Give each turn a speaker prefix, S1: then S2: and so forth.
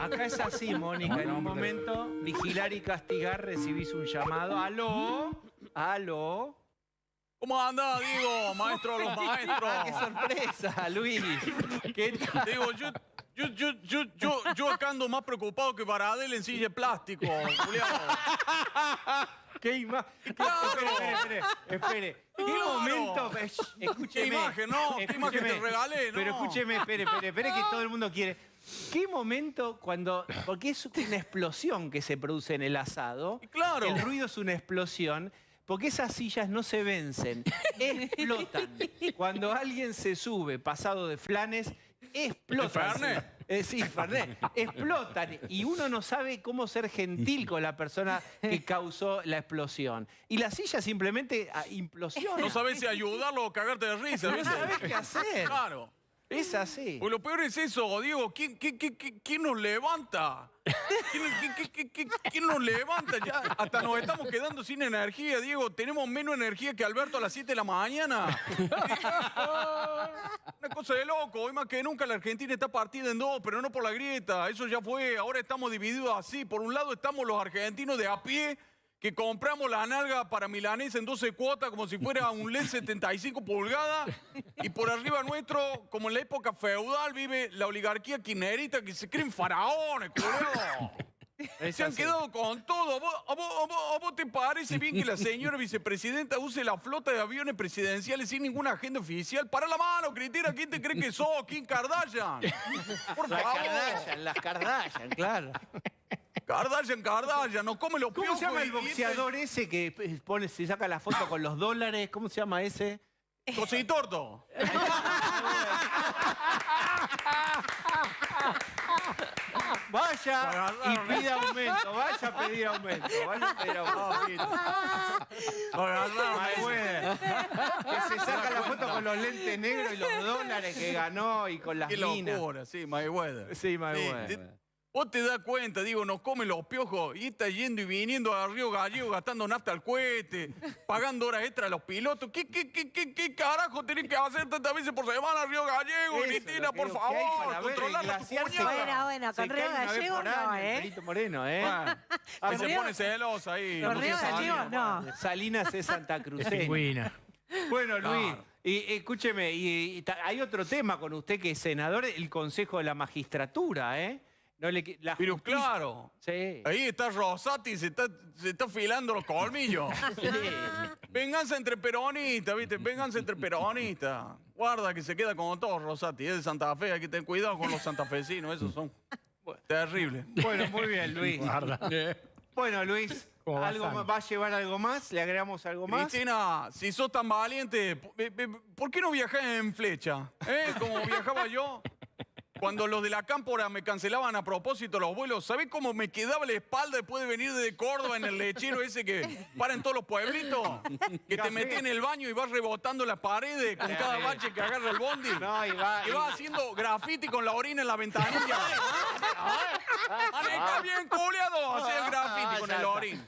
S1: Acá es así, Mónica. En un momento, vigilar y castigar, recibís un llamado. ¡Aló! ¡Aló!
S2: ¿Cómo anda, Diego? Maestro de los maestros.
S1: ¡Qué sorpresa, Luis! ¿Qué tal?
S2: Digo, yo, yo, yo, yo, yo, yo acá ando más preocupado que para Adel en silla de plástico, Julián.
S1: ¿Qué imagen? Espere, espere, espere. espere. ¿Qué momento? Escúcheme.
S2: ¿Qué imagen, no? ¿Qué imagen te regalé, no?
S1: Pero escúcheme, espere, espere, espere que todo el mundo quiere. ¿Qué momento cuando.? Porque es una explosión que se produce en el asado.
S2: Claro.
S1: El ruido es una explosión. Porque esas sillas no se vencen, explotan. Cuando alguien se sube pasado de flanes, explotan.
S2: ¿El Fernet?
S1: Eh, sí, Fernet. Explotan. Y uno no sabe cómo ser gentil con la persona que causó la explosión. Y la silla simplemente ah, implosiona.
S2: No sabes si ayudarlo o cagarte de risa,
S1: No sabés qué hacer.
S2: Claro.
S1: Es así.
S2: Pues lo peor es eso, Diego. ¿Quién, quién, quién, nos levanta? ¿Quién, quién- quién- quién- quién- quién nos levanta? Ya hasta nos estamos quedando sin energía, Diego. Tenemos menos energía que Alberto a las 7 de la mañana. Una cosa de loco. Hoy más que nunca la Argentina está partida en dos, pero no por la grieta. Eso ya fue. Ahora estamos divididos así. Por un lado estamos los argentinos de a pie que compramos la nalga para milanesa en 12 cuotas como si fuera un LED 75 pulgadas y por arriba nuestro, como en la época feudal, vive la oligarquía quinerita que se creen faraones, culiao.
S1: Es
S2: Se han
S1: así.
S2: quedado con todo. ¿A vos, a vos- a vos- a vos te parece bien que la señora vicepresidenta use la flota de aviones presidenciales sin ninguna agenda oficial? Para la mano, Cristina. ¿Quién te cree que sos? ¿Quién Kardashian? Por
S1: Las
S2: favor.
S1: Kardashian, las Kardashian, claro.
S2: Kardashian, Kardashian. Nos come los
S1: ¿Cómo
S2: piojos
S1: se llama el
S2: y-
S1: boxeador ese que eh, pone, se saca la foto con los dólares? ¿Cómo se llama ese?
S2: Cositorto.
S1: Vaya y pida aumento, vaya a pedir aumento, vaya a pedir aumento. Mayweather, que se saca la foto con los lentes negros y los dólares que ganó y con las
S2: Qué
S1: minas.
S2: locura, sí, Mayweather.
S1: Sí, Mayweather.
S2: Vos te das cuenta, digo, nos comen los piojos y está yendo y viniendo a Río Gallego gastando nafta al cohete, pagando horas extras a los pilotos. ¿Qué, qué, qué, qué, qué carajo tenés que hacer tantas veces por semana a Río Gallego, Cristina, por favor? Controlar la.
S3: Bueno, bueno, con Río Gallego no,
S1: año,
S3: ¿eh?
S1: Perito Moreno, ¿eh?
S2: Bueno,
S1: Ah,
S2: ahí se
S3: Río-
S2: pone celosa ahí.
S3: Con Río Gallego no.
S1: Salinas es Santa Cruz.
S4: Pingüina.
S1: Bueno, Luis, y, escúcheme, y, hay otro tema con usted que es senador, el Consejo de la Magistratura, ¿eh? No le, la
S2: Pero
S1: justicia-
S2: claro,
S1: Sí.
S2: ahí está Rosati, se está, se está afilando los colmillos. Venganza entre peronistas, ¿viste? Venganza entre peronistas. Guarda que se queda como todos, Rosati. Es de Santa Fe, hay que tener cuidado con los santafesinos, esos son terribles.
S1: Bueno, muy bien, Luis.
S4: Guarda.
S1: Bueno, Luis,
S4: ¿Cómo va,
S1: ¿algo más? ¿va a llevar algo más? ¿Le agregamos algo más?
S2: Cristina, si sos tan valiente, p- p- ¿por qué no viajás en flecha? ¿Eh? Como viajaba yo. Cuando los de la cámpora me cancelaban a propósito los vuelos, ¿sabés cómo me quedaba la espalda después de venir de Córdoba en el lechero ese que para en todos los pueblitos? Que te metés en el baño y vas rebotando las paredes con cada bache que agarra el bondi.
S1: No, y va-
S2: Y vas haciendo graffiti con la orina en la ventanilla. ¡Aneca bien culiado! Hacía el graffiti con el
S1: está.
S2: orín.